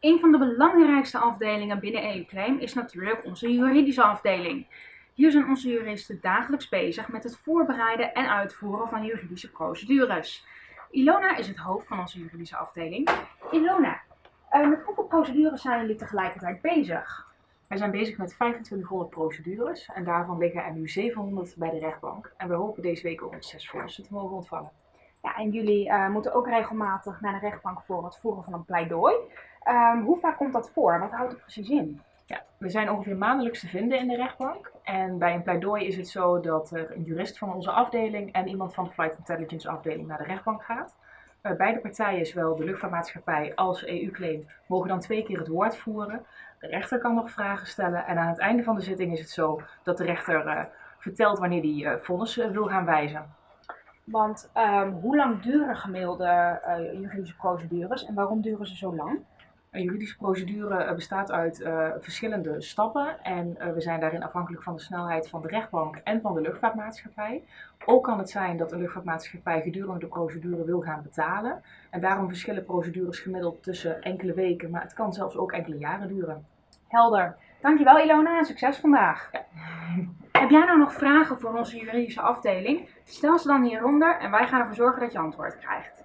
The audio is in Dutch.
Een van de belangrijkste afdelingen binnen EU-claim is natuurlijk onze juridische afdeling. Hier zijn onze juristen dagelijks bezig met het voorbereiden en uitvoeren van juridische procedures. Ilona is het hoofd van onze juridische afdeling. Ilona, uh, met hoeveel procedures zijn jullie tegelijkertijd bezig? Wij zijn bezig met 2500 procedures en daarvan liggen er nu 700 bij de rechtbank. En we hopen deze week ook zes vonnissen te mogen ontvangen. Ja, en jullie uh, moeten ook regelmatig naar de rechtbank voor het voeren van een pleidooi. Um, hoe vaak komt dat voor? Wat houdt het precies in? Ja, we zijn ongeveer maandelijks te vinden in de rechtbank. En bij een pleidooi is het zo dat er een jurist van onze afdeling en iemand van de Flight Intelligence afdeling naar de rechtbank gaat. Uh, beide partijen, zowel de luchtvaartmaatschappij als EU-claim, mogen dan twee keer het woord voeren. De rechter kan nog vragen stellen en aan het einde van de zitting is het zo dat de rechter uh, vertelt wanneer uh, vonnis wil gaan wijzen. Want um, hoe lang duren gemiddelde juridische procedures en waarom duren ze zo lang? Een juridische procedure eh, bestaat uit uh, verschillende stappen en uh, we zijn daarin afhankelijk van de snelheid van de rechtbank en van de luchtvaartmaatschappij. Ook kan het zijn dat een luchtvaartmaatschappij gedurende de procedure wil gaan betalen en daarom verschillen procedures gemiddeld tussen enkele weken, maar het kan zelfs ook enkele jaren duren. Helder. Dankjewel Ilona en succes vandaag. Ja. Heb jij nou nog vragen voor onze juridische afdeling? Stel ze dan hieronder en wij gaan ervoor zorgen dat je antwoord krijgt.